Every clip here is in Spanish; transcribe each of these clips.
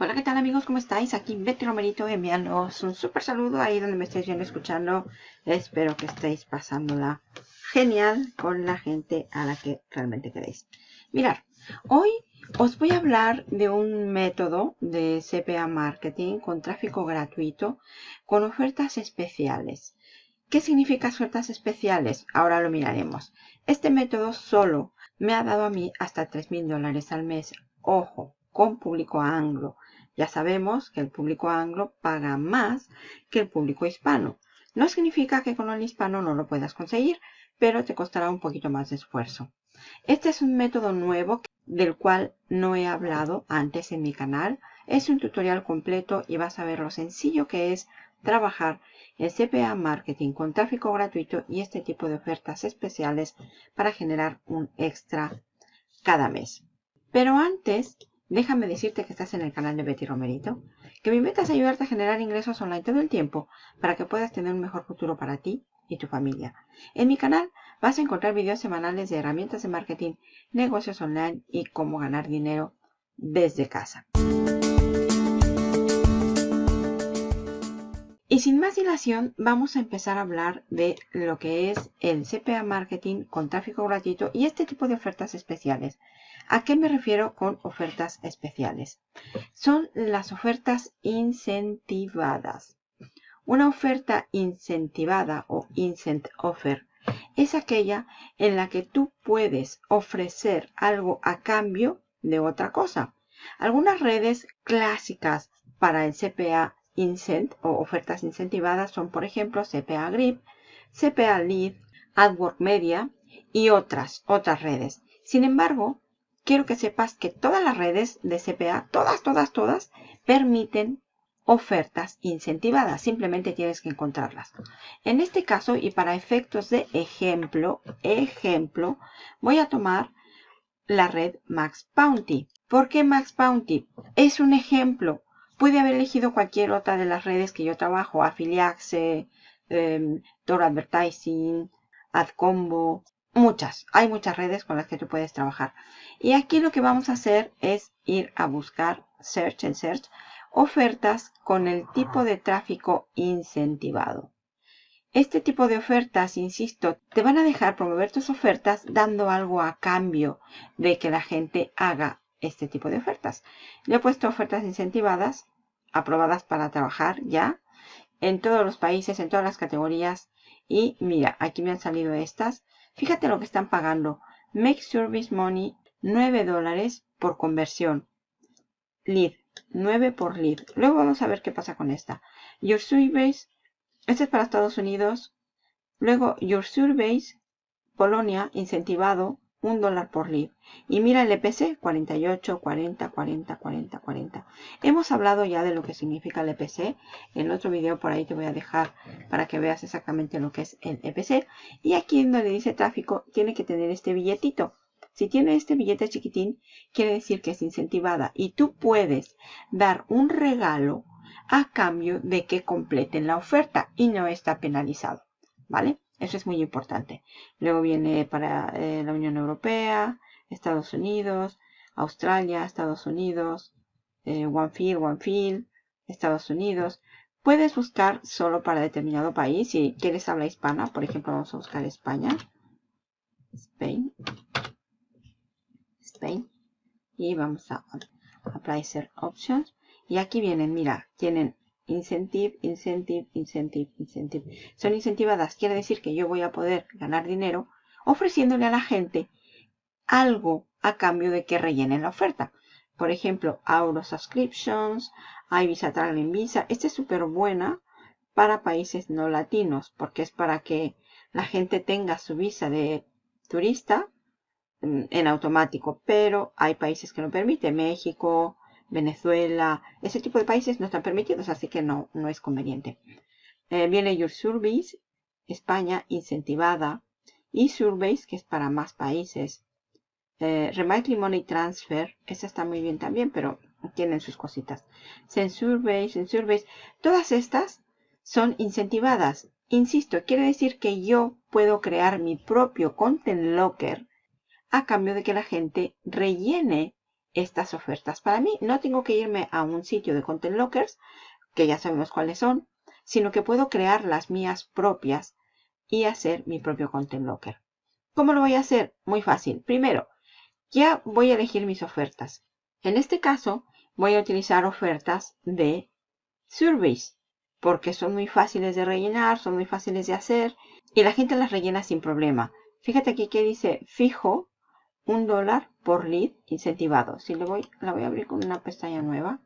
Hola, ¿qué tal amigos? ¿Cómo estáis? Aquí Betty Romerito enviándoos un súper saludo ahí donde me estéis viendo escuchando. Espero que estéis pasándola genial con la gente a la que realmente queréis. Mirad, hoy os voy a hablar de un método de CPA Marketing con tráfico gratuito con ofertas especiales. ¿Qué significa ofertas especiales? Ahora lo miraremos. Este método solo me ha dado a mí hasta 3.000 dólares al mes. Ojo, con público anglo. Ya sabemos que el público anglo paga más que el público hispano. No significa que con el hispano no lo puedas conseguir, pero te costará un poquito más de esfuerzo. Este es un método nuevo del cual no he hablado antes en mi canal. Es un tutorial completo y vas a ver lo sencillo que es trabajar en CPA Marketing con tráfico gratuito y este tipo de ofertas especiales para generar un extra cada mes. Pero antes Déjame decirte que estás en el canal de Betty Romerito, que mi meta es ayudarte a generar ingresos online todo el tiempo para que puedas tener un mejor futuro para ti y tu familia. En mi canal vas a encontrar videos semanales de herramientas de marketing, negocios online y cómo ganar dinero desde casa. Y sin más dilación, vamos a empezar a hablar de lo que es el CPA Marketing con tráfico gratuito y este tipo de ofertas especiales. ¿A qué me refiero con ofertas especiales? Son las ofertas incentivadas. Una oferta incentivada o incent offer es aquella en la que tú puedes ofrecer algo a cambio de otra cosa. Algunas redes clásicas para el CPA Incent o ofertas incentivadas son, por ejemplo, CPA Grip, CPA Lead, AdWork Media y otras, otras redes. Sin embargo, quiero que sepas que todas las redes de CPA, todas, todas, todas, permiten ofertas incentivadas. Simplemente tienes que encontrarlas. En este caso, y para efectos de ejemplo, ejemplo, voy a tomar la red Max Bounty. ¿Por qué Max Bounty? Es un ejemplo. Puede haber elegido cualquier otra de las redes que yo trabajo, Affiliaxe, eh, Advertising, AdCombo, muchas. Hay muchas redes con las que tú puedes trabajar. Y aquí lo que vamos a hacer es ir a buscar Search en Search ofertas con el tipo de tráfico incentivado. Este tipo de ofertas, insisto, te van a dejar promover tus ofertas dando algo a cambio de que la gente haga este tipo de ofertas. Le he puesto ofertas incentivadas, aprobadas para trabajar ya, en todos los países, en todas las categorías. Y mira, aquí me han salido estas. Fíjate lo que están pagando. Make Service Money 9 dólares por conversión. Lead, 9 por lead. Luego vamos a ver qué pasa con esta. Your Surveys, este es para Estados Unidos. Luego Your Surveys, Polonia, incentivado, 1 dólar por lead. Y mira el EPC, 48, 40, 40, 40, 40. Hemos hablado ya de lo que significa el EPC. En otro video por ahí te voy a dejar para que veas exactamente lo que es el EPC. Y aquí donde dice tráfico, tiene que tener este billetito. Si tiene este billete chiquitín, quiere decir que es incentivada y tú puedes dar un regalo a cambio de que completen la oferta y no está penalizado. ¿Vale? Eso es muy importante. Luego viene para eh, la Unión Europea, Estados Unidos, Australia, Estados Unidos, eh, One Estados Unidos. Puedes buscar solo para determinado país. Si quieres habla hispana, por ejemplo, vamos a buscar España. Spain. Y vamos a Apply Options. Y aquí vienen, mira, tienen Incentive, Incentive, Incentive, Incentive. Son incentivadas. Quiere decir que yo voy a poder ganar dinero ofreciéndole a la gente algo a cambio de que rellenen la oferta. Por ejemplo, Auro Subscriptions, iVisa Traveling Visa. Esta es súper buena para países no latinos porque es para que la gente tenga su visa de turista en automático, pero hay países que no permiten, México, Venezuela, ese tipo de países no están permitidos, así que no, no es conveniente. Eh, viene Your Surveys, España incentivada, y Surveys, que es para más países. Eh, Remitely Money Transfer, esa está muy bien también, pero tienen sus cositas. Send Surveys, Send Surveys, todas estas son incentivadas. Insisto, quiere decir que yo puedo crear mi propio Content Locker a cambio de que la gente rellene estas ofertas para mí. No tengo que irme a un sitio de Content Lockers, que ya sabemos cuáles son, sino que puedo crear las mías propias y hacer mi propio Content Locker. ¿Cómo lo voy a hacer? Muy fácil. Primero, ya voy a elegir mis ofertas. En este caso, voy a utilizar ofertas de Surveys, porque son muy fáciles de rellenar, son muy fáciles de hacer y la gente las rellena sin problema. Fíjate aquí que dice fijo un dólar por lead incentivado. Si le voy, la voy a abrir con una pestaña nueva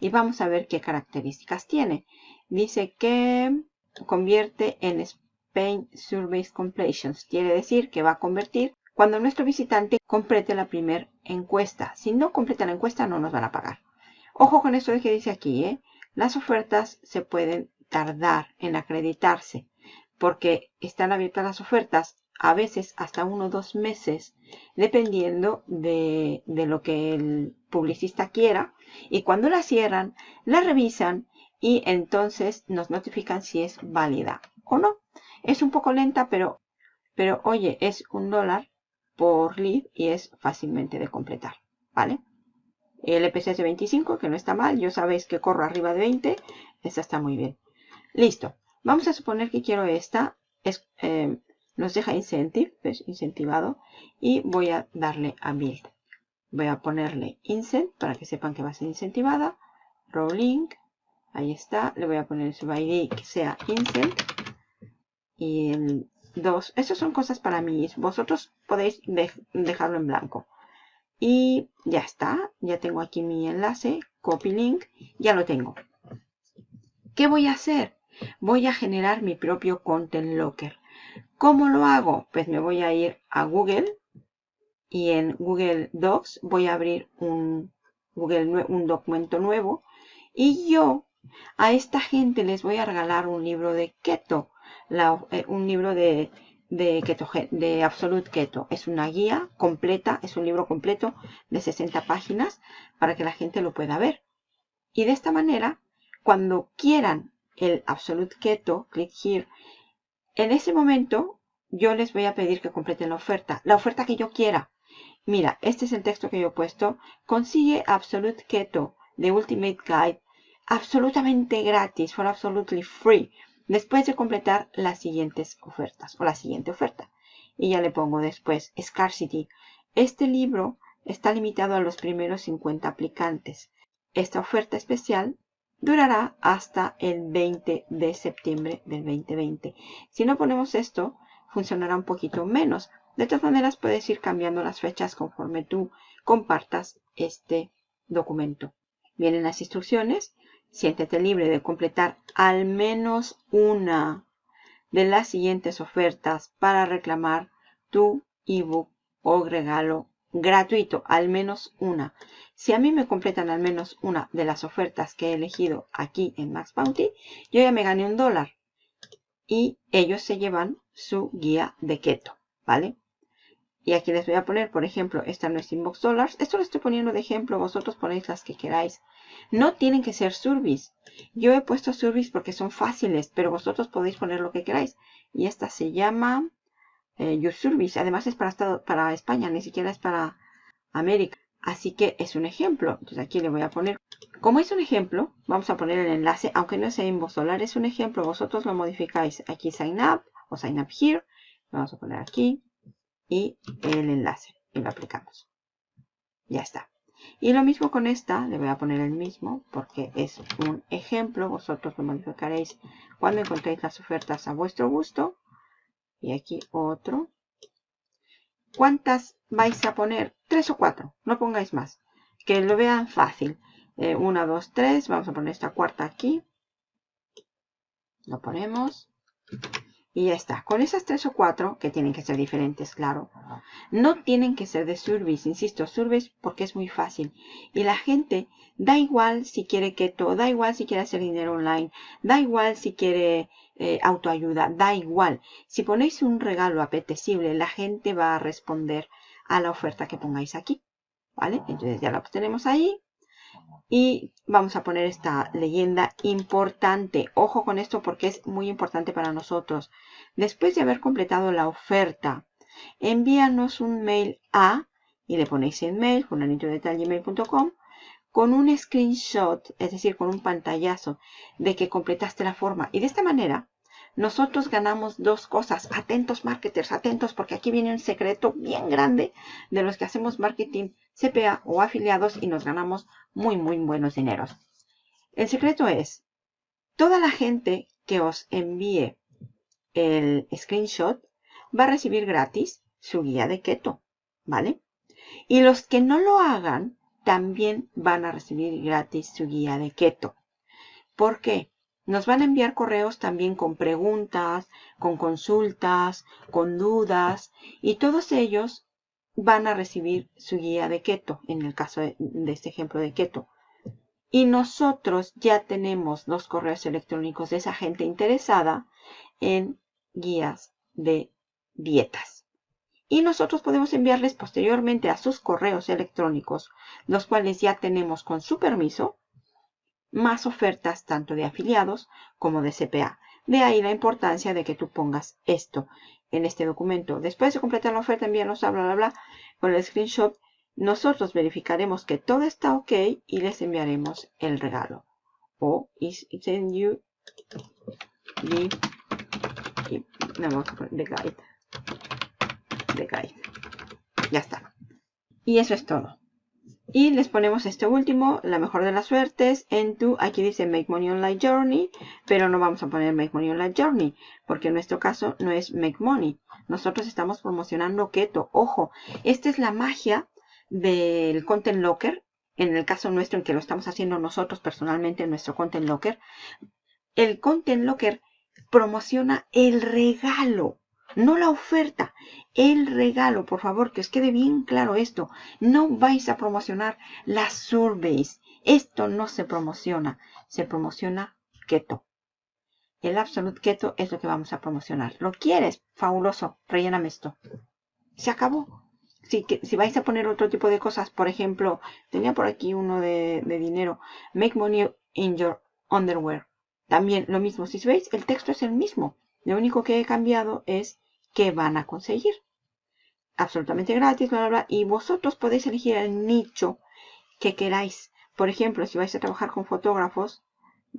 y vamos a ver qué características tiene. Dice que convierte en Spain Surveys Completions. Quiere decir que va a convertir cuando nuestro visitante complete la primera encuesta. Si no completa la encuesta no nos van a pagar. Ojo con esto que dice aquí, ¿eh? Las ofertas se pueden tardar en acreditarse porque están abiertas las ofertas a veces hasta uno o dos meses, dependiendo de, de, lo que el publicista quiera. Y cuando la cierran, la revisan y entonces nos notifican si es válida o no. Es un poco lenta, pero, pero oye, es un dólar por lead y es fácilmente de completar, ¿vale? El EPC es de 25, que no está mal. Yo sabéis que corro arriba de 20. Esta está muy bien. Listo. Vamos a suponer que quiero esta. Es, eh, nos deja incentive, ¿ves? incentivado. Y voy a darle a build. Voy a ponerle incent para que sepan que va a ser incentivada. Rolling. Ahí está. Le voy a poner su ID que sea incent. Y el 2. Esas son cosas para mí. Vosotros podéis dejarlo en blanco. Y ya está. Ya tengo aquí mi enlace. Copy link. Ya lo tengo. ¿Qué voy a hacer? Voy a generar mi propio Content Locker. ¿Cómo lo hago? Pues me voy a ir a Google y en Google Docs voy a abrir un, Google, un documento nuevo y yo a esta gente les voy a regalar un libro de keto, eh, un libro de, de, keto, de Absolute Keto. Es una guía completa, es un libro completo de 60 páginas para que la gente lo pueda ver. Y de esta manera, cuando quieran el Absolute Keto, clic here, en ese momento yo les voy a pedir que completen la oferta, la oferta que yo quiera. Mira, este es el texto que yo he puesto. Consigue Absolute Keto de Ultimate Guide absolutamente gratis, for absolutely free, después de completar las siguientes ofertas o la siguiente oferta. Y ya le pongo después Scarcity. Este libro está limitado a los primeros 50 aplicantes. Esta oferta especial durará hasta el 20 de septiembre del 2020. Si no ponemos esto, funcionará un poquito menos. De todas maneras, puedes ir cambiando las fechas conforme tú compartas este documento. Vienen las instrucciones. Siéntete libre de completar al menos una de las siguientes ofertas para reclamar tu ebook o regalo gratuito, al menos una. Si a mí me completan al menos una de las ofertas que he elegido aquí en Max Bounty, yo ya me gané un dólar. Y ellos se llevan su guía de keto, ¿vale? Y aquí les voy a poner, por ejemplo, esta no es Inbox Dollars. Esto lo estoy poniendo de ejemplo, vosotros ponéis las que queráis. No tienen que ser Surveys. Yo he puesto Surveys porque son fáciles, pero vosotros podéis poner lo que queráis. Y esta se llama eh. Además es para, para España, ni siquiera es para América. Así que es un ejemplo. Entonces aquí le voy a poner, como es un ejemplo, vamos a poner el enlace, aunque no sea Inbox Dollar, es un ejemplo. Vosotros lo modificáis aquí Sign Up o Sign Up Here. Vamos a poner aquí y el enlace y lo aplicamos. Ya está. Y lo mismo con esta, le voy a poner el mismo porque es un ejemplo. Vosotros lo modificaréis cuando encontréis las ofertas a vuestro gusto. Y aquí otro. ¿Cuántas vais a poner? Tres o cuatro, no pongáis más. Que lo vean fácil. Eh, una, dos, tres. Vamos a poner esta cuarta aquí. Lo ponemos. Y ya está. Con esas tres o cuatro, que tienen que ser diferentes, claro. No tienen que ser de Surveys, insisto, Surveys porque es muy fácil. Y la gente, da igual si quiere keto, da igual si quiere hacer dinero online, da igual si quiere eh, autoayuda, da igual. Si ponéis un regalo apetecible, la gente va a responder a la oferta que pongáis aquí. ¿Vale? Entonces ya lo tenemos ahí. Y vamos a poner esta leyenda importante. Ojo con esto porque es muy importante para nosotros. Después de haber completado la oferta, envíanos un mail a y le ponéis en mail, fulanito de tal gmail.com, con un screenshot, es decir, con un pantallazo de que completaste la forma. Y de esta manera, nosotros ganamos dos cosas. Atentos marketers, atentos, porque aquí viene un secreto bien grande de los que hacemos marketing CPA o afiliados y nos ganamos muy, muy buenos dineros. El secreto es, toda la gente que os envíe el screenshot va a recibir gratis su guía de keto, ¿vale? Y los que no lo hagan también van a recibir gratis su guía de keto. ¿Por qué? Nos van a enviar correos también con preguntas, con consultas, con dudas y todos ellos van a recibir su guía de keto en el caso de, este ejemplo de keto. Y nosotros ya tenemos los correos electrónicos de esa gente interesada en guías de dietas y nosotros podemos enviarles posteriormente a sus correos electrónicos, los cuales ya tenemos con su permiso, más ofertas tanto de afiliados como de CPA. De ahí la importancia de que tú pongas esto en este documento. Después de completar la oferta, envíanos a bla, bla, bla, con el screenshot. Nosotros verificaremos que todo está ok y les enviaremos el regalo. O is in you the, the guide de Ya está. Y eso es todo. Y les ponemos este último, la mejor de las suertes, en tu, aquí dice Make Money Online Journey, pero no vamos a poner Make Money Online Journey, porque en nuestro caso no es Make Money. Nosotros estamos promocionando Keto. Ojo, esta es la magia del Content Locker, en el caso nuestro en que lo estamos haciendo nosotros personalmente en nuestro Content Locker. El Content Locker promociona el regalo no la oferta, el regalo, por favor, que os quede bien claro esto. No vais a promocionar las surveys. Esto no se promociona, se promociona keto. El Absolute Keto es lo que vamos a promocionar. ¿Lo quieres? Fabuloso, relléname esto. Se acabó. Si, si vais a poner otro tipo de cosas, por ejemplo, tenía por aquí uno de, de dinero. Make money in your underwear. También lo mismo. Si veis, el texto es el mismo. Lo único que he cambiado es que van a conseguir. Absolutamente gratis, bla, bla, bla. Y vosotros podéis elegir el nicho que queráis. Por ejemplo, si vais a trabajar con fotógrafos,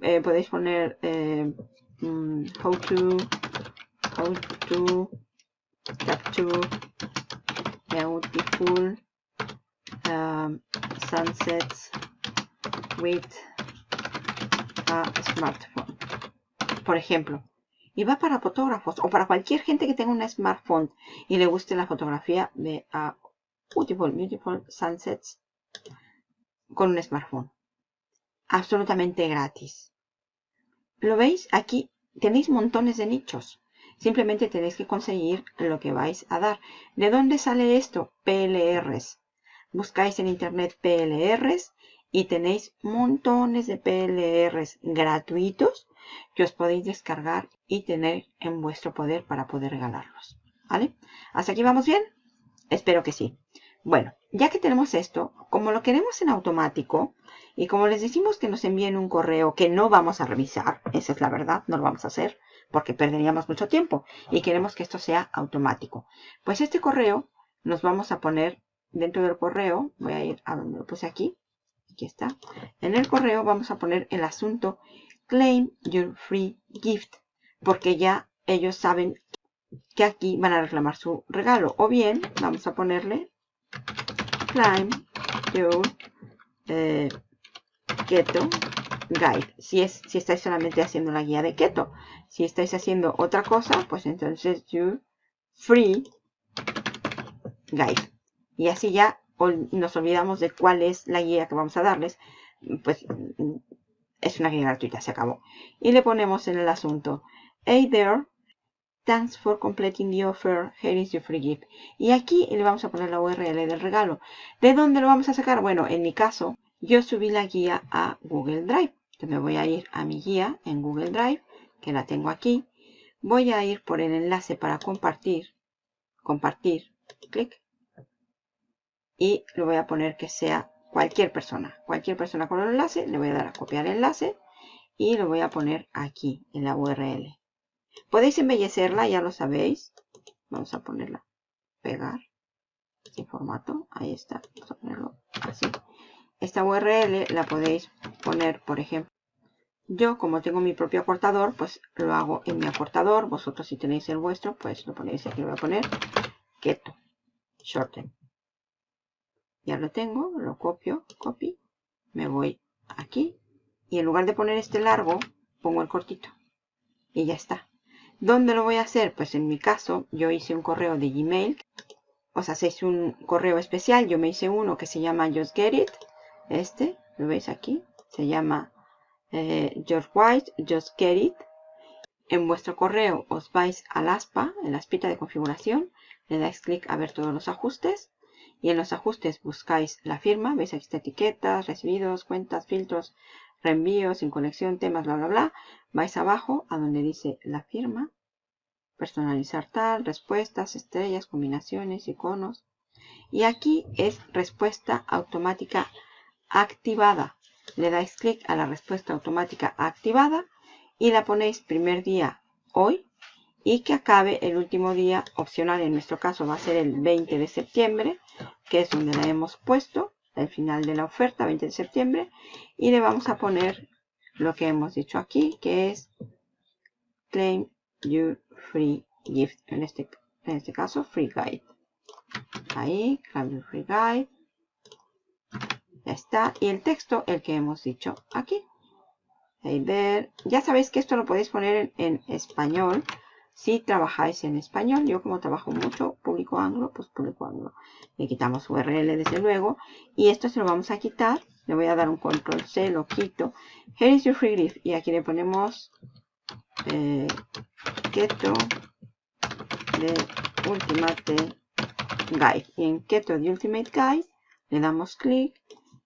eh, podéis poner eh, mm, how to how to capture beautiful um, sunsets with a smartphone. Por ejemplo, y va para fotógrafos o para cualquier gente que tenga un smartphone y le guste la fotografía de Beautiful, Beautiful Sunsets con un smartphone. Absolutamente gratis. ¿Lo veis? Aquí tenéis montones de nichos. Simplemente tenéis que conseguir lo que vais a dar. ¿De dónde sale esto? PLRs. Buscáis en internet PLRs y tenéis montones de PLRs gratuitos que os podéis descargar y tener en vuestro poder para poder regalarlos. ¿Vale? ¿Hasta aquí vamos bien? Espero que sí. Bueno, ya que tenemos esto, como lo queremos en automático y como les decimos que nos envíen un correo que no vamos a revisar, esa es la verdad, no lo vamos a hacer porque perderíamos mucho tiempo y queremos que esto sea automático. Pues este correo nos vamos a poner dentro del correo, voy a ir a donde lo puse aquí, aquí está, en el correo vamos a poner el asunto claim your free gift, porque ya ellos saben que aquí van a reclamar su regalo. O bien, vamos a ponerle claim your eh, keto guide. Si, es, si estáis solamente haciendo la guía de keto. Si estáis haciendo otra cosa, pues entonces your free guide. Y así ya nos olvidamos de cuál es la guía que vamos a darles. Pues es una guía gratuita, se acabó. Y le ponemos en el asunto, Hey there, thanks for completing the offer, here is your free gift. Y aquí le vamos a poner la URL del regalo. ¿De dónde lo vamos a sacar? Bueno, en mi caso, yo subí la guía a Google Drive. Yo me voy a ir a mi guía en Google Drive, que la tengo aquí. Voy a ir por el enlace para compartir. Compartir. Clic. Y lo voy a poner que sea cualquier persona, cualquier persona con el enlace, le voy a dar a copiar el enlace y lo voy a poner aquí en la URL. Podéis embellecerla, ya lo sabéis. Vamos a ponerla, pegar. este formato. Ahí está. Vamos a ponerlo así. Esta URL la podéis poner, por ejemplo, yo como tengo mi propio acortador, pues lo hago en mi acortador. Vosotros si tenéis el vuestro, pues lo ponéis aquí. Lo voy a poner keto, shorten. Ya lo tengo, lo copio, copy. Me voy aquí. Y en lugar de poner este largo, pongo el cortito. Y ya está. ¿Dónde lo voy a hacer? Pues en mi caso, yo hice un correo de Gmail. Os hacéis un correo especial. Yo me hice uno que se llama Just Get It. Este, lo veis aquí. Se llama eh, George White, Just Get It. En vuestro correo os vais al ASPA, en la aspita de configuración. Le dais clic a ver todos los ajustes. Y en los ajustes buscáis la firma. Veis aquí está etiquetas, recibidos, cuentas, filtros, reenvíos, sin conexión, temas, bla, bla, bla. Vais abajo a donde dice la firma. Personalizar tal, respuestas, estrellas, combinaciones, iconos. Y aquí es respuesta automática activada. Le dais clic a la respuesta automática activada y la ponéis primer día hoy y que acabe el último día opcional. En nuestro caso va a ser el 20 de septiembre, que es donde la hemos puesto, el final de la oferta, 20 de septiembre. Y le vamos a poner lo que hemos dicho aquí, que es Claim Your Free Gift. En este, en este caso, Free Guide. Ahí, Claim Your Free Guide. Ya está. Y el texto, el que hemos dicho aquí. Ahí ver. Ya sabéis que esto lo podéis poner en, en español si trabajáis en español. Yo como trabajo mucho público anglo, pues público anglo. Le quitamos URL desde luego. Y esto se lo vamos a quitar. Le voy a dar un control C, lo quito. Here is your free gift. Y aquí le ponemos eh, keto de Ultimate Guide. Y en keto de Ultimate Guide le damos clic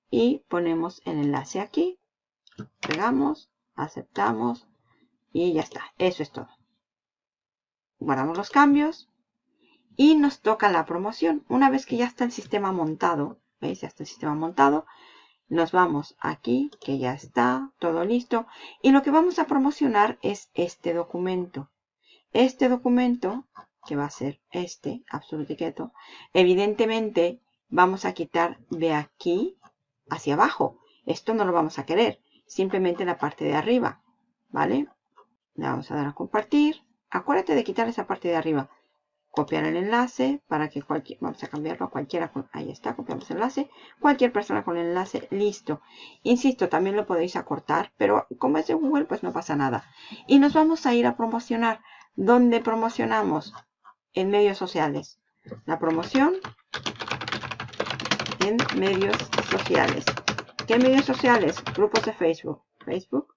y ponemos el enlace aquí. Pegamos, aceptamos y ya está. Eso es todo guardamos los cambios y nos toca la promoción. Una vez que ya está el sistema montado, ¿veis? Ya está el sistema montado. Nos vamos aquí, que ya está, todo listo. Y lo que vamos a promocionar es este documento. Este documento, que va a ser este, Absolute Keto, evidentemente vamos a quitar de aquí hacia abajo. Esto no lo vamos a querer, simplemente la parte de arriba, ¿vale? Le vamos a dar a compartir. Acuérdate de quitar esa parte de arriba. Copiar el enlace para que cualquier... Vamos a cambiarlo a cualquiera. ahí está, copiamos el enlace. Cualquier persona con el enlace, listo. Insisto, también lo podéis acortar, pero como es de Google, pues no pasa nada. Y nos vamos a ir a promocionar. ¿Dónde promocionamos? En medios sociales. La promoción en medios sociales. ¿Qué medios sociales? Grupos de Facebook. Facebook.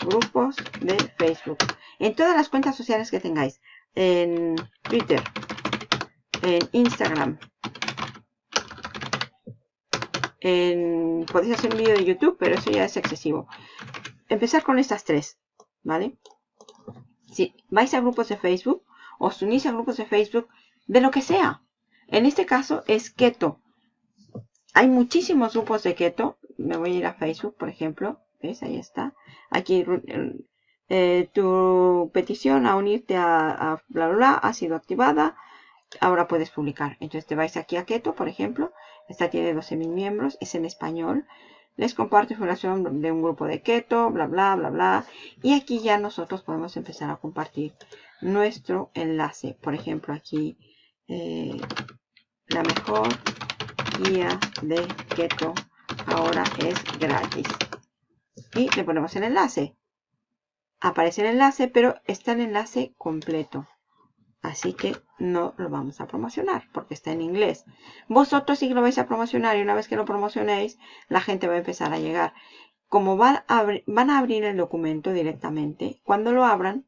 Grupos de Facebook en todas las cuentas sociales que tengáis. En Twitter, en Instagram, en, podéis hacer un vídeo de YouTube, pero eso ya es excesivo. Empezar con estas tres, ¿vale? Si vais a grupos de Facebook, os unís a grupos de Facebook de lo que sea. En este caso es keto. Hay muchísimos grupos de keto. Me voy a ir a Facebook, por ejemplo. ¿Ves? Ahí está. Aquí eh, tu petición a unirte a, bla, bla, bla ha sido activada. Ahora puedes publicar. Entonces te vais aquí a Keto, por ejemplo. Esta tiene 12.000 miembros. Es en español. Les comparto información de un grupo de Keto, bla, bla, bla, bla. Y aquí ya nosotros podemos empezar a compartir nuestro enlace. Por ejemplo, aquí eh, la mejor guía de Keto ahora es gratis. Y le ponemos el enlace aparece el enlace, pero está el enlace completo. Así que no lo vamos a promocionar porque está en inglés. Vosotros sí lo vais a promocionar y una vez que lo promocionéis, la gente va a empezar a llegar. Como van a, abrir el documento directamente, cuando lo abran,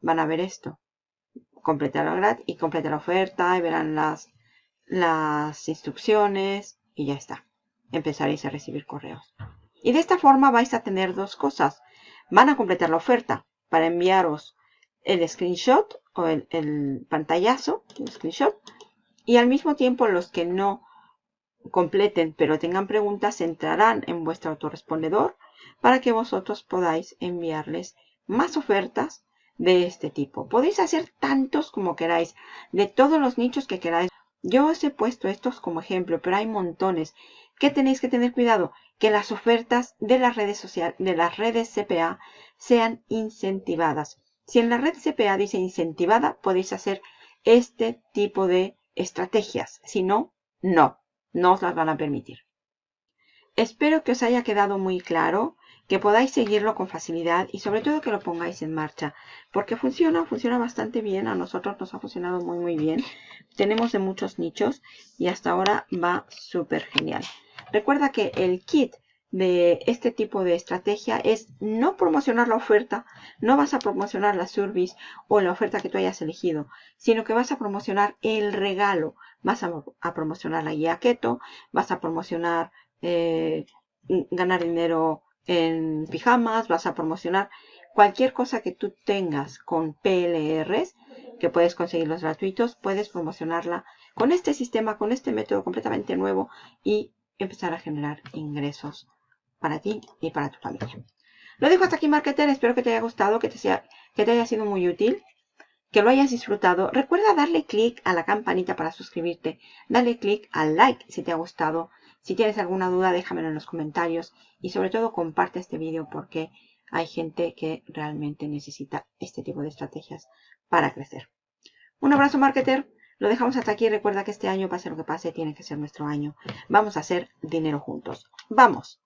van a ver esto. Completar gratis y completar la oferta y verán las, las instrucciones y ya está. Empezaréis a recibir correos. Y de esta forma vais a tener dos cosas van a completar la oferta para enviaros el screenshot o el, pantallazo, screenshot, y al mismo tiempo los que no completen pero tengan preguntas entrarán en vuestro autorrespondedor para que vosotros podáis enviarles más ofertas de este tipo. Podéis hacer tantos como queráis, de todos los nichos que queráis. Yo os he puesto estos como ejemplo, pero hay montones. ¿Qué tenéis que tener cuidado? Que las ofertas de las redes sociales, de las redes CPA sean incentivadas. Si en la red CPA dice incentivada, podéis hacer este tipo de estrategias. Si no, no, no os las van a permitir. Espero que os haya quedado muy claro, que podáis seguirlo con facilidad y sobre todo que lo pongáis en marcha. Porque funciona, funciona bastante bien. A nosotros nos ha funcionado muy muy bien. Tenemos de muchos nichos y hasta ahora va súper genial. Recuerda que el kit de este tipo de estrategia es no promocionar la oferta, no vas a promocionar la service o la oferta que tú hayas elegido, sino que vas a promocionar el regalo. Vas a, promocionar la guía keto, vas a promocionar eh, ganar dinero en pijamas, vas a promocionar cualquier cosa que tú tengas con PLRs, que puedes conseguirlos gratuitos, puedes promocionarla con este sistema, con este método completamente nuevo y empezar a generar ingresos para ti y para tu familia. Lo dejo hasta aquí, marketer. Espero que te haya gustado, que te, haya sido muy útil, que lo hayas disfrutado. Recuerda darle clic a la campanita para suscribirte. Dale clic al like si te ha gustado. Si tienes alguna duda, déjamelo en los comentarios. Y sobre todo, comparte este vídeo porque hay gente que realmente necesita este tipo de estrategias para crecer. Un abrazo, marketer. Lo dejamos hasta aquí. Recuerda que este año, pase lo que pase, tiene que ser nuestro año. Vamos a hacer dinero juntos. ¡Vamos!